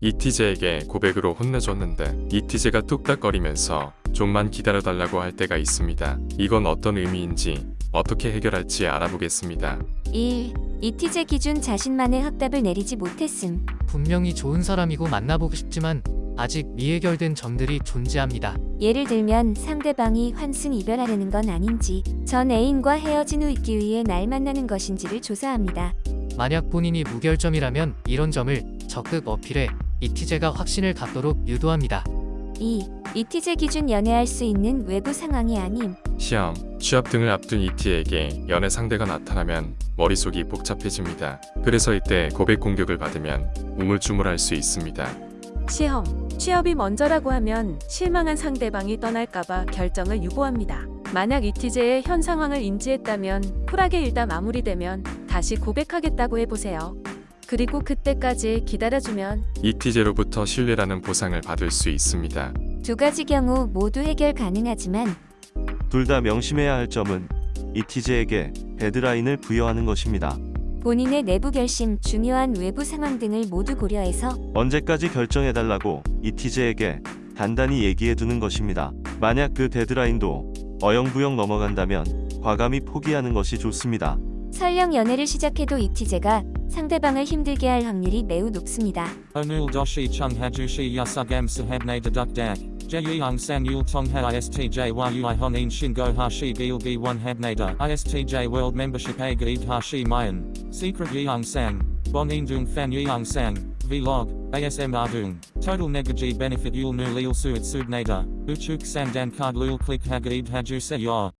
이티제에게 고백으로 혼내줬는데 이티제가 뚝딱거리면서 좀만 기다려달라고 할 때가 있습니다. 이건 어떤 의미인지 어떻게 해결할지 알아보겠습니다. 1. 이티제 기준 자신만의 확답을 내리지 못했음. 분명히 좋은 사람이고 만나보고 싶지만 아직 미해결된 점들이 존재합니다. 예를 들면 상대방이 환승 이별하려는 건 아닌지, 전 애인과 헤어진 후 있기 위해 날 만나는 것인지를 조사합니다. 만약 본인이 무결점이라면 이런 점을 적극 어필해 이티제가 확신을 갖도록 유도합니다. 2. 이티제 기준 연애할 수 있는 외부 상황이 아님. 시험, 취업 등을 앞둔 이티에게 연애 상대가 나타나면 머릿속이 복잡해집니다. 그래서 이때 고백 공격을 받으면 우물쭈물할 수 있습니다. 시험, 취업이 먼저라고 하면 실망한 상대방이 떠날까봐 결정을 유보합니다. 만약 이티제의 현 상황을 인지했다면 쿨하게 일다 마무리되면 다시 고백하겠다고 해보세요. 그리고 그때까지 기다려주면 잇티제로부터 신뢰라는 보상을 받을 수 있습니다. 두 가지 경우 모두 해결 가능하지만 둘 다 명심해야 할 점은 잇티제에게 데드라인을 부여하는 것입니다. 본인의 내부 결심, 중요한 외부 상황 등을 모두 고려해서 언제까지 결정해달라고 잇티제에게 단단히 얘기해두는 것입니다. 만약 그 데드라인도 어영부영 넘어간다면 과감히 포기하는 것이 좋습니다. 설령 연애를 시작해도 이티제가 상대방을 힘들게 할 확률이 매우 높습니다. Onul doshi chung hajushi yasugam sahabne deduk dak. Jeyung san yul tongha istj world gaid hashi mayan. Secret fan yeung sang. Vlog. ASM ardung. Total negaji benefit. Uchuk sandan card lul click hagaid haju se yor.